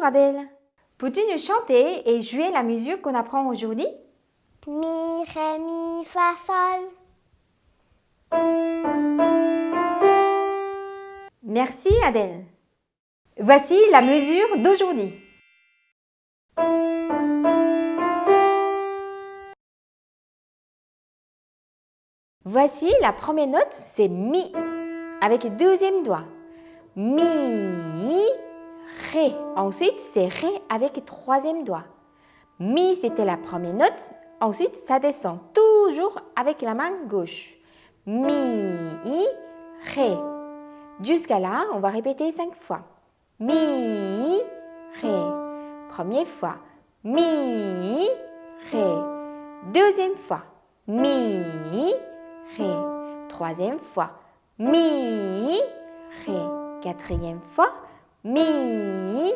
Bonjour Adèle. Peux-tu nous chanter et jouer la musique qu'on apprend aujourd'hui? Mi, ré, mi, fa, sol. Merci Adèle. Voici la mesure d'aujourd'hui. Voici la première note, c'est Mi, avec le deuxième doigt. Mi, Ré. Ensuite, c'est Ré avec le troisième doigt. Mi, c'était la première note. Ensuite, ça descend toujours avec la main gauche. Mi, Ré. Jusqu'à là, on va répéter cinq fois. Mi, Ré. Première fois. Mi, Ré. Deuxième fois. Mi, Ré. Troisième fois. Mi, Ré. Quatrième fois. Mi,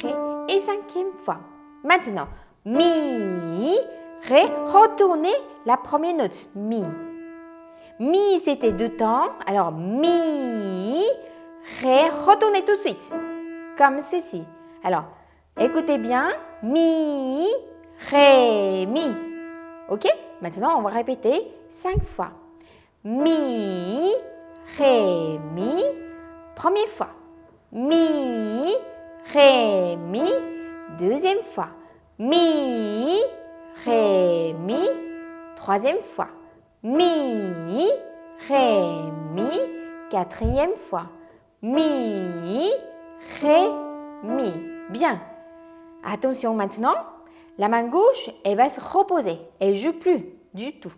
Ré. Et cinquième fois. Maintenant, Mi, Ré. Retournez la première note. Mi. Mi, c'était deux temps. Alors, Mi, Ré. Retournez tout de suite. Comme ceci. Alors, écoutez bien. Mi, Ré, Mi. OK? Maintenant, on va répéter cinq fois. Mi, Ré, Mi. Première fois. Mi, Ré, Mi. Deuxième fois. Mi, Ré, Mi. Troisième fois. Mi, Ré, Mi. Quatrième fois. Mi, Ré, Mi. Bien. Attention maintenant. La main gauche, elle va se reposer. Elle ne joue plus du tout.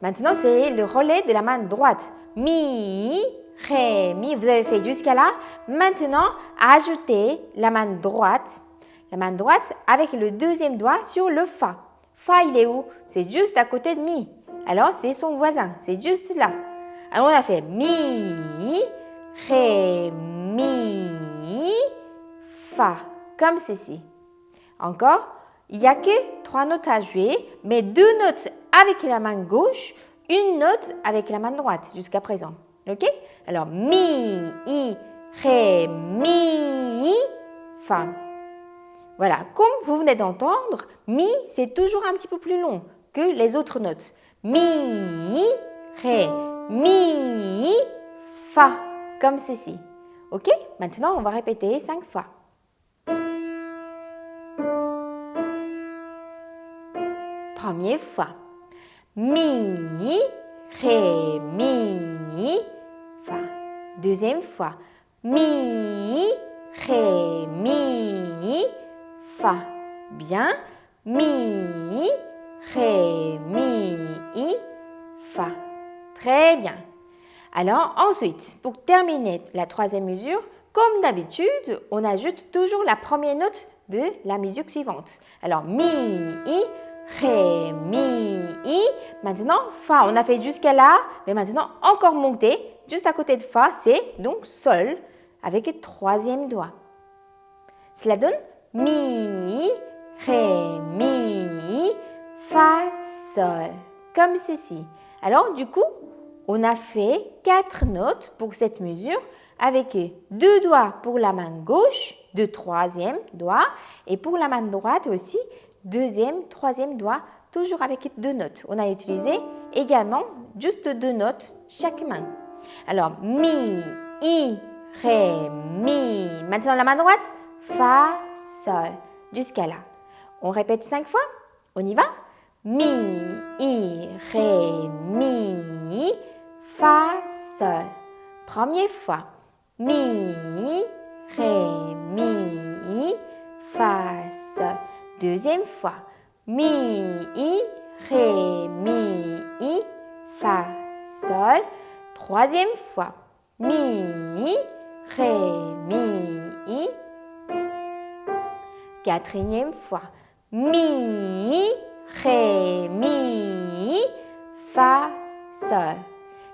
Maintenant, c'est le relais de la main droite. Mi, Ré, Mi. Vous avez fait jusqu'à là. Maintenant, ajoutez la main droite. La main droite avec le deuxième doigt sur le Fa. Fa, il est où? C'est juste à côté de Mi. Alors, c'est son voisin. C'est juste là. Alors, on a fait Mi, Ré, Mi, Fa. Comme ceci. Encore, il n'y a que trois notes à jouer, mais deux notes avec la main gauche, une note avec la main droite jusqu'à présent. Alors, mi, i, ré, mi, fa. Voilà, comme vous venez d'entendre, mi, c'est toujours un petit peu plus long que les autres notes. Mi, ré, mi, fa, comme ceci. OK? Maintenant, on va répéter cinq fois. Première fois. Mi, Ré, Mi. Deuxième fois. Mi, Ré, Mi, Fa. Bien. Mi, Ré, Mi, Fa. Très bien. Alors ensuite, pour terminer la troisième mesure, comme d'habitude, on ajoute toujours la première note de la musique suivante. Alors Mi, I, Ré, Mi, I. Maintenant, Fa. On a fait jusqu'à là, mais maintenant encore monter. Juste à côté de Fa, c'est donc Sol avec le troisième doigt. Cela donne Mi, Ré, Mi, Fa, Sol. Comme ceci. Alors, du coup, on a fait quatre notes pour cette mesure avec deux doigts pour la main gauche, deux troisième doigts, et pour la main droite aussi, deuxième, troisième doigt, toujours avec deux notes. On a utilisé également juste deux notes chaque main. Alors, mi, i, ré, mi. Maintenant, la main droite, fa, sol, jusqu'à là. On répète cinq fois. On y va Mi, i, ré, mi, fa, sol. Première fois. Mi, ré, mi, fa, sol. Deuxième fois. Mi, i, ré, mi, Troisième fois. Mi, ré, mi. Quatrième fois. Mi, ré, mi, fa, sol.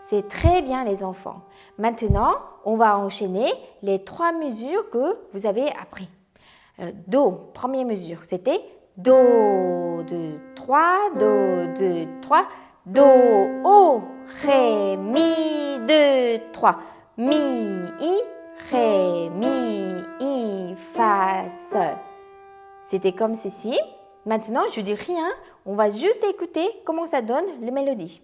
C'est très bien les enfants. Maintenant, on va enchaîner les trois mesures que vous avez appris. Euh, do, première mesure, c'était Do, 2, 3, Do, 2, 3, Do, O, Ré, Mi, 2, 3, Mi, I, Ré, Mi, I, Fa. C'était comme ceci. Maintenant, je dis rien. On va juste écouter comment ça donne le mélodie.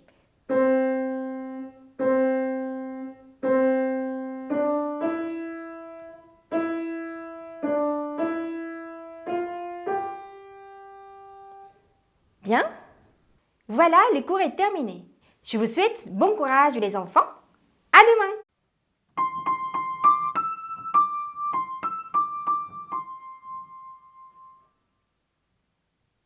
Bien Voilà, le cours est terminé. Je vous souhaite bon courage les enfants. À demain